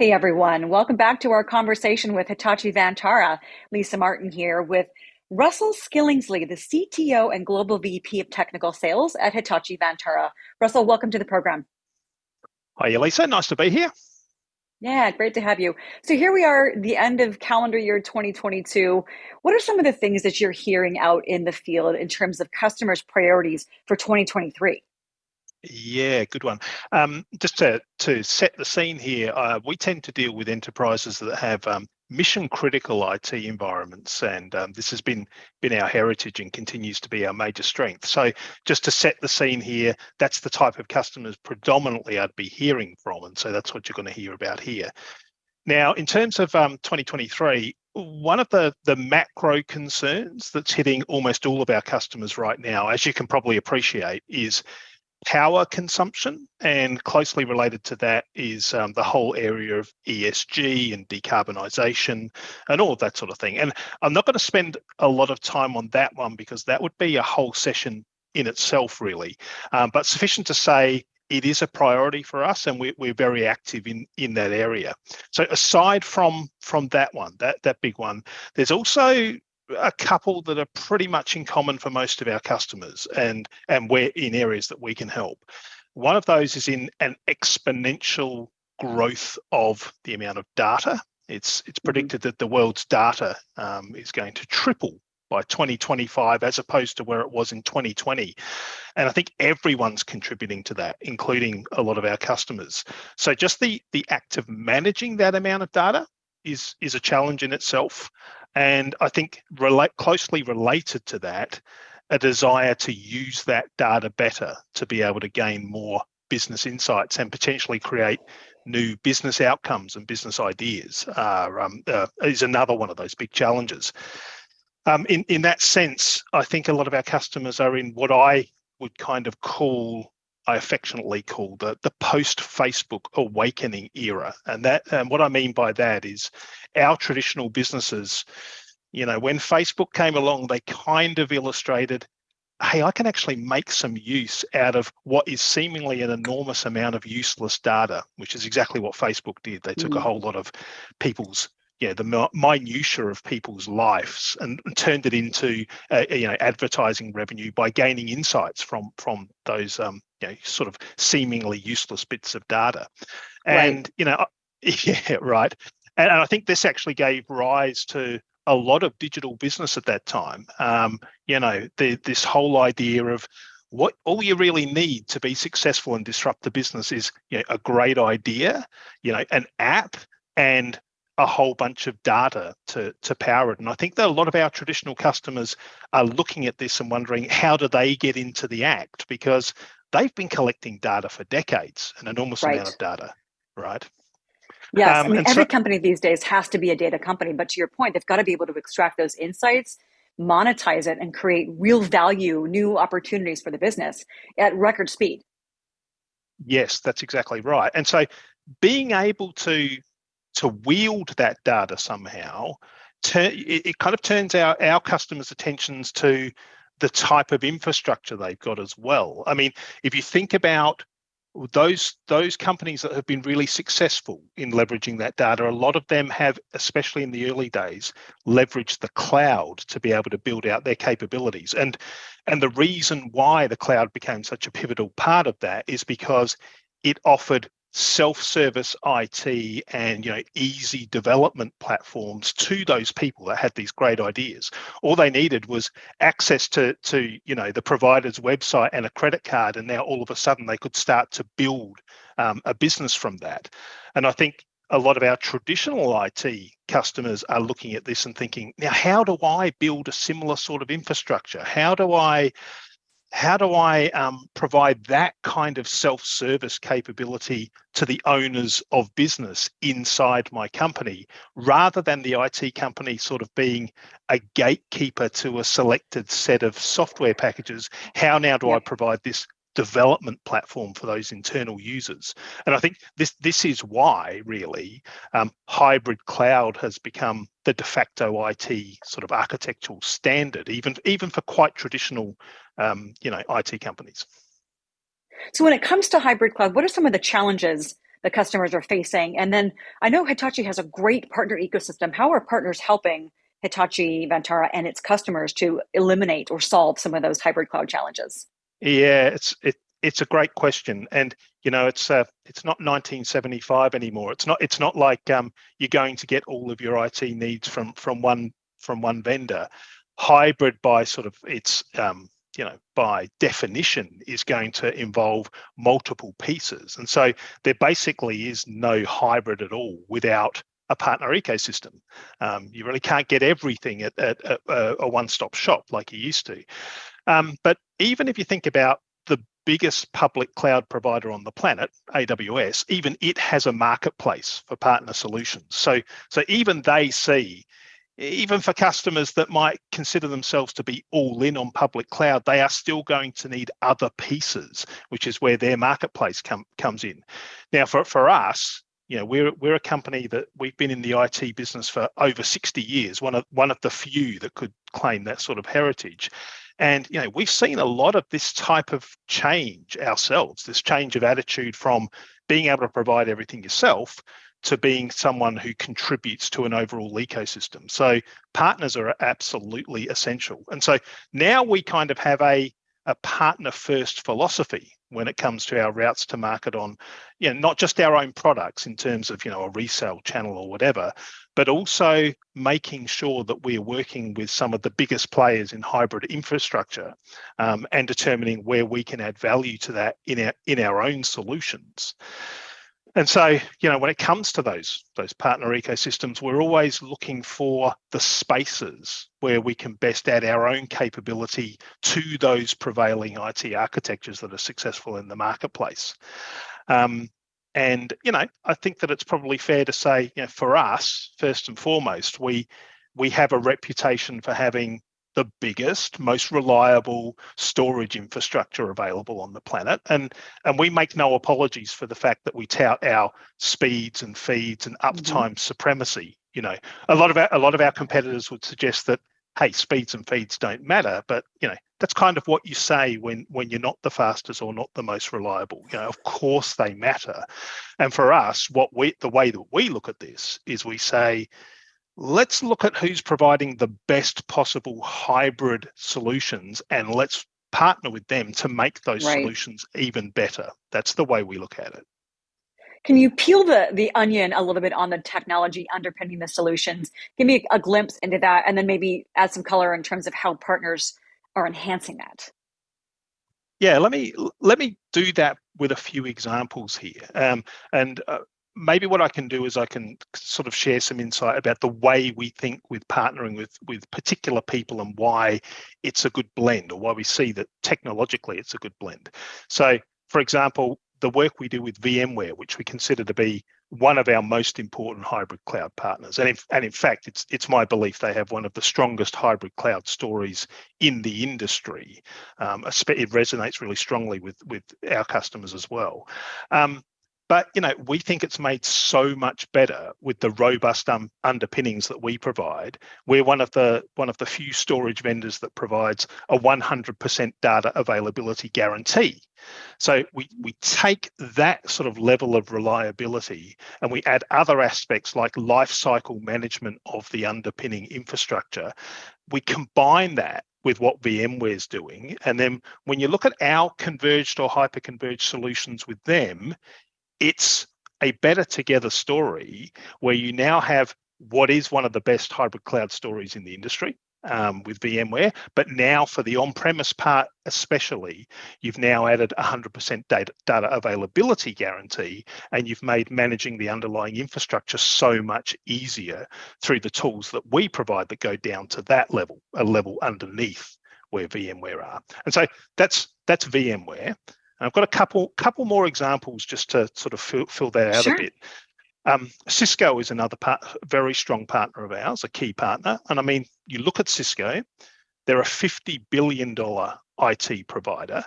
Hey everyone, welcome back to our conversation with Hitachi Vantara. Lisa Martin here with Russell Skingsley, the CTO and Global VP of Technical Sales at Hitachi Vantara. Russell, welcome to the program. Hi, Lisa. Nice to be here. Yeah, great to have you. So here we are, the end of calendar year 2022. What are some of the things that you're hearing out in the field in terms of customers' priorities for 2023? Yeah, good one. Um, just to, to set the scene here, uh, we tend to deal with enterprises that have um, mission critical IT environments, and um, this has been been our heritage and continues to be our major strength. So, just to set the scene here, that's the type of customers predominantly I'd be hearing from, and so that's what you're going to hear about here. Now, in terms of um, 2023, one of the, the macro concerns that's hitting almost all of our customers right now, as you can probably appreciate, is power consumption, and closely related to that is um, the whole area of ESG and decarbonisation and all of that sort of thing. And I'm not going to spend a lot of time on that one because that would be a whole session in itself, really. Um, but sufficient to say, it is a priority for us, and we're, we're very active in in that area. So aside from from that one, that that big one, there's also a couple that are pretty much in common for most of our customers and and we're in areas that we can help. One of those is in an exponential growth of the amount of data. It's it's mm-hmm. predicted that the world's data um, is going to triple by 2025 as opposed to where it was in 2020 and i think everyone's contributing to that including a lot of our customers. So just the the act of managing that amount of data is is a challenge in itself and I think relate closely related to that, a desire to use that data better to be able to gain more business insights and potentially create new business outcomes and business ideas are, um, uh, is another one of those big challenges. Um, in, in that sense, I think a lot of our customers are in what I would kind of call I affectionately call the the post Facebook awakening era, and that and what I mean by that is our traditional businesses. You know, when Facebook came along, they kind of illustrated, hey, I can actually make some use out of what is seemingly an enormous amount of useless data, which is exactly what Facebook did. They took mm. a whole lot of people's yeah, the minutia of people's lives and, and turned it into uh, you know advertising revenue by gaining insights from from those um, you know sort of seemingly useless bits of data, and right. you know yeah right, and, and I think this actually gave rise to a lot of digital business at that time. Um, you know the, this whole idea of what all you really need to be successful and disrupt the business is you know, a great idea, you know, an app and a whole bunch of data to, to power it. And I think that a lot of our traditional customers are looking at this and wondering how do they get into the act because they've been collecting data for decades, an enormous right. amount of data, right? Yes, um, I mean, every so, company these days has to be a data company, but to your point, they've got to be able to extract those insights, monetize it, and create real value, new opportunities for the business at record speed. Yes, that's exactly right. And so being able to to wield that data somehow, it, kind of turns our, our customers' attentions to the type of infrastructure they've got as well. I mean, if you think about those those companies that have been really successful in leveraging that data a lot of them have especially in the early days leveraged the cloud to be able to build out their capabilities and and the reason why the cloud became such a pivotal part of that is because it offered self-service IT and you know easy development platforms to those people that had these great ideas. All they needed was access to to you know the provider's website and a credit card, and now all of a sudden they could start to build um, a business from that. And I think a lot of our traditional IT customers are looking at this and thinking, now how do I build a similar sort of infrastructure? How do I how do I um, provide that kind of self-service capability to the owners of business inside my company, rather than the IT company sort of being a gatekeeper to a selected set of software packages? How now do I provide this development platform for those internal users. And I think this this is why really um, hybrid cloud has become the de facto IT sort of architectural standard, even even for quite traditional um, you know IT companies. So when it comes to hybrid cloud, what are some of the challenges the customers are facing? And then I know Hitachi has a great partner ecosystem. How are partners helping Hitachi Vantara and its customers to eliminate or solve some of those hybrid cloud challenges? Yeah, it's it, it's a great question, and you know it's uh, it's not 1975 anymore. It's not it's not like um, you're going to get all of your IT needs from from one from one vendor. Hybrid by sort of its um, you know by definition is going to involve multiple pieces, and so there basically is no hybrid at all without a partner ecosystem. Um, you really can't get everything at, at, at a, one-stop shop like you used to. Um, but even if you think about biggest public cloud provider on the planet, AWS, even it has a marketplace for partner solutions. So, so even they see, even for customers that might consider themselves to be all in on public cloud, they are still going to need other pieces, which is where their marketplace come, comes in. Now, for, for us, you know, we're we're a company that we've been in the IT business for over 60 years, one of one of the few that could claim that sort of heritage. And you know, we've seen a lot of this type of change ourselves, this change of attitude from being able to provide everything yourself to being someone who contributes to an overall ecosystem. So partners are absolutely essential. And so now we kind of have a a partner first philosophy when it comes to our routes to market on you know not just our own products in terms of you know a resale channel or whatever but also making sure that we're working with some of the biggest players in hybrid infrastructure um, and determining where we can add value to that in our in our own solutions and so, you know, when it comes to those those partner ecosystems, we're always looking for the spaces where we can best add our own capability to those prevailing IT architectures that are successful in the marketplace. Um, and you know, I think that it's probably fair to say, you know, for us, first and foremost, we we have a reputation for having the biggest, most reliable storage infrastructure available on the planet. And, and we make no apologies for the fact that we tout our speeds and feeds and mm-hmm. uptime mm-hmm. supremacy. You know, a lot of our, a lot of our competitors would suggest that, hey, speeds and feeds don't matter, but you know, that's kind of what you say when when you're not the fastest or not the most reliable. You know, of course they matter. And for us, what we the way that we look at this is we say, let's look at who's providing the best possible hybrid solutions and let's partner with them to make those right. solutions even better. That's the way we look at it. Can you peel the, the onion a little bit on the technology underpinning the solutions? Give me a, a glimpse into that and then maybe add some color in terms of how partners are enhancing that. Yeah, let me let me do that with a few examples here. Um, and uh, maybe what I can do is I can sort of share some insight about the way we think with partnering with with particular people and why it's a good blend or why we see that technologically it's a good blend. So for example, the work we do with VMware, which we consider to be one of our most important hybrid cloud partners. And in, and in fact, it's it's my belief they have one of the strongest hybrid cloud stories in the industry. Um, it resonates really strongly with, with our customers as well. Um, but you know, we think it's made so much better with the robust um, underpinnings that we provide. We're one of the one of the few storage vendors that provides a 100% data availability guarantee. So we we take that sort of level of reliability and we add other aspects like life cycle management of the underpinning infrastructure. We combine that with what VMware is doing. And then when you look at our converged or hyper-converged solutions with them, it's a better together story where you now have what is one of the best hybrid cloud stories in the industry um, with VMware. But now for the on-premise part, especially, you've now added 100% data, data availability guarantee, and you've made managing the underlying infrastructure so much easier through the tools that we provide that go down to that level, a level underneath where VMware are. And so that's that's VMware. I've got a couple couple more examples just to sort of fill, fill that out sure. a bit. Um, Cisco is another part, very strong partner of ours, a key partner. And I mean, you look at Cisco, they're a $50 billion IT provider,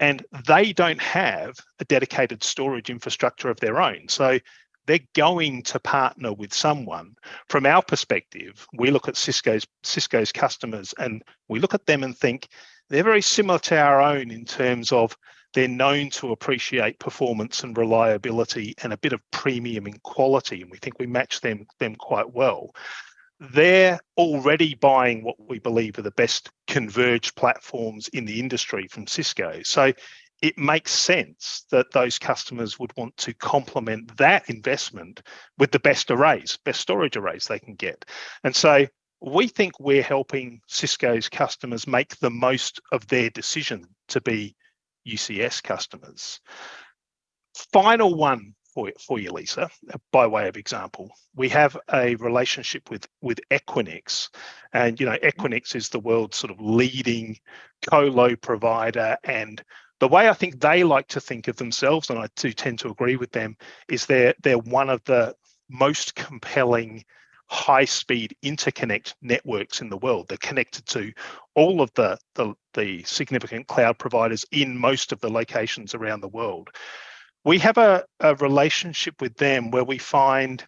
and they don't have a dedicated storage infrastructure of their own. So they're going to partner with someone. From our perspective, we look at Cisco's Cisco's customers and we look at them and think they're very similar to our own in terms of they're known to appreciate performance and reliability and a bit of premium in quality, and we think we match them them quite well. They're already buying what we believe are the best converged platforms in the industry from Cisco. So it makes sense that those customers would want to complement that investment with the best arrays, best storage arrays they can get. And so we think we're helping Cisco's customers make the most of their decision to be UCS customers. Final one for, for you, Lisa, by way of example, we have a relationship with, with Equinix. And, you know, Equinix is the world's sort of leading colo provider and the way I think they like to think of themselves, and I do tend to agree with them, is they're they're one of the most compelling high-speed interconnect networks in the world. They're connected to all of the, the, the significant cloud providers in most of the locations around the world. We have a, a relationship with them where we find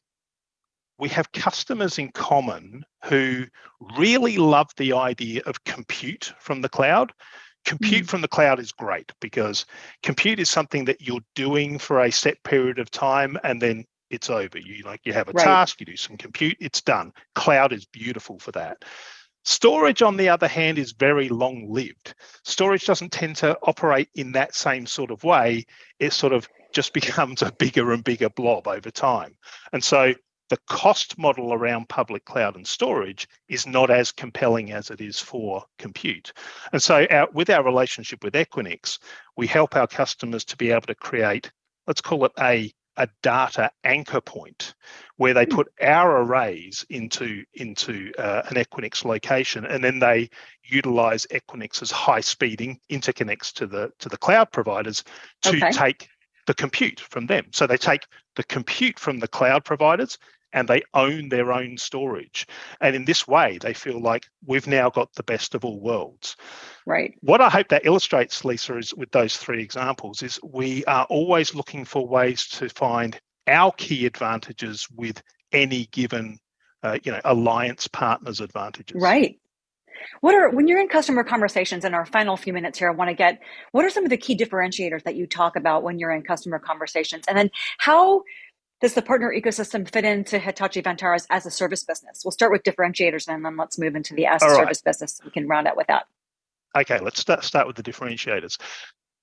we have customers in common who really love the idea of compute from the cloud compute mm. from the cloud is great because compute is something that you're doing for a set period of time and then it's over. You like you have a right. task you do some compute it's done. Cloud is beautiful for that. Storage on the other hand is very long lived storage doesn't tend to operate in that same sort of way. It sort of just becomes a bigger and bigger blob over time. And so the cost model around public cloud and storage is not as compelling as it is for compute. And so our, with our relationship with Equinix, we help our customers to be able to create, let's call it a, a data anchor point where they hmm. put our arrays into, into uh, an Equinix location and then they utilize Equinix's high speeding interconnects to the, to the cloud providers to okay. take the compute from them. So they take the compute from the cloud providers and they own their own storage. And in this way, they feel like we've now got the best of all worlds. Right. What I hope that illustrates, Lisa, is with those three examples, is we are always looking for ways to find our key advantages with any given, uh, you know, alliance partners' advantages. Right. What are when you're in customer conversations in our final few minutes here, I want to get what are some of the key differentiators that you talk about when you're in customer conversations? And then how does the partner ecosystem fit into Hitachi Vantara's as a service business? We'll start with differentiators and then let's move into the as a service business. We can round out with that. Okay, let's start, start with the differentiators.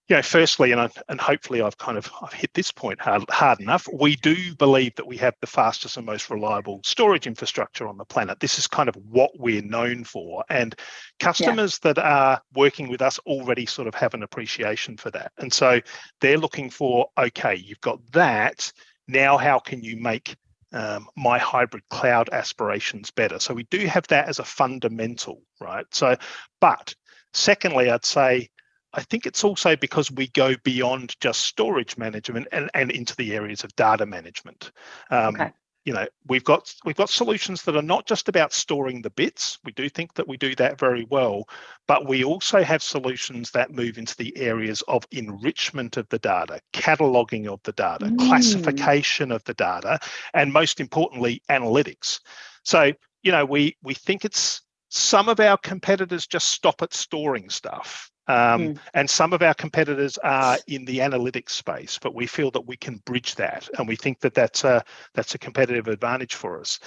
You know, firstly, and I, and hopefully I've kind of I've hit this point hard, hard enough. We do believe that we have the fastest and most reliable storage infrastructure on the planet. This is kind of what we're known for, and customers yeah. that are working with us already sort of have an appreciation for that. And so they're looking for okay, you've got that now how can you make um, my hybrid cloud aspirations better? So we do have that as a fundamental, right? So, but secondly, I'd say I think it's also because we go beyond just storage management and, and into the areas of data management. Um, okay you know we've got we've got solutions that are not just about storing the bits. We do think that we do that very well but we also have solutions that move into the areas of enrichment of the data cataloging of the data mm. classification of the data and most importantly analytics. So you know we we think it's some of our competitors just stop at storing stuff um, mm. And some of our competitors are in the analytics space, but we feel that we can bridge that, and we think that that's a that's a competitive advantage for us.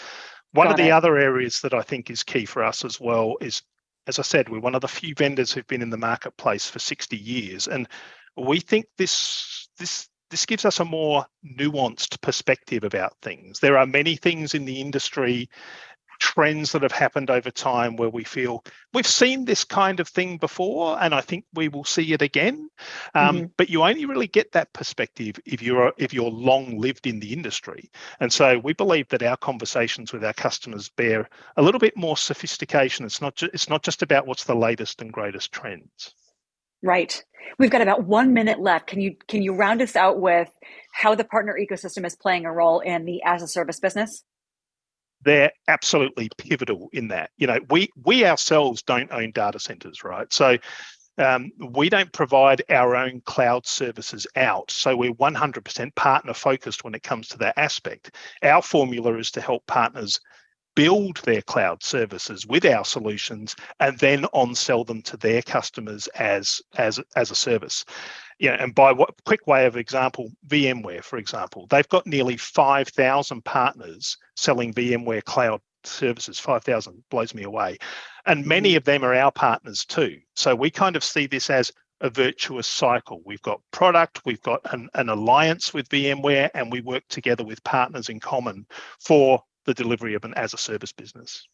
One Got of the it. other areas that I think is key for us as well is, as I said, we're one of the few vendors who've been in the marketplace for 60 years, and we think this this this gives us a more nuanced perspective about things. There are many things in the industry trends that have happened over time where we feel we've seen this kind of thing before and i think we will see it again um, mm-hmm. but you only really get that perspective if you're if you're long lived in the industry and so we believe that our conversations with our customers bear a little bit more sophistication it's not ju- it's not just about what's the latest and greatest trends Right. We've got about one minute left. Can you can you round us out with how the partner ecosystem is playing a role in the as a service business? They're absolutely pivotal in that. You know, we we ourselves don't own data centers, right? So um, we don't provide our own cloud services out. So we're 100% partner focused when it comes to that aspect. Our formula is to help partners build their cloud services with our solutions and then on sell them to their customers as as as a service yeah, and by what quick way of example, VMware, for example, they've got nearly 5,000 partners selling VMware cloud services. 5,000 blows me away. And many of them are our partners too. So we kind of see this as a virtuous cycle. We've got product, we've got an, an alliance with VMware, and we work together with partners in common for the delivery of an as a service business.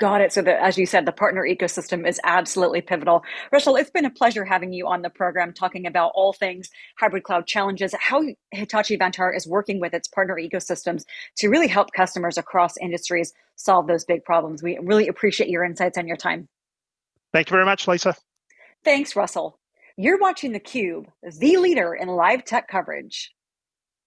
Got it. So, the, as you said, the partner ecosystem is absolutely pivotal. Russell, it's been a pleasure having you on the program talking about all things hybrid cloud challenges, how Hitachi Vantara is working with its partner ecosystems to really help customers across industries solve those big problems. We really appreciate your insights and your time. Thank you very much, Lisa. Thanks, Russell. You're watching theCUBE, the leader in live tech coverage.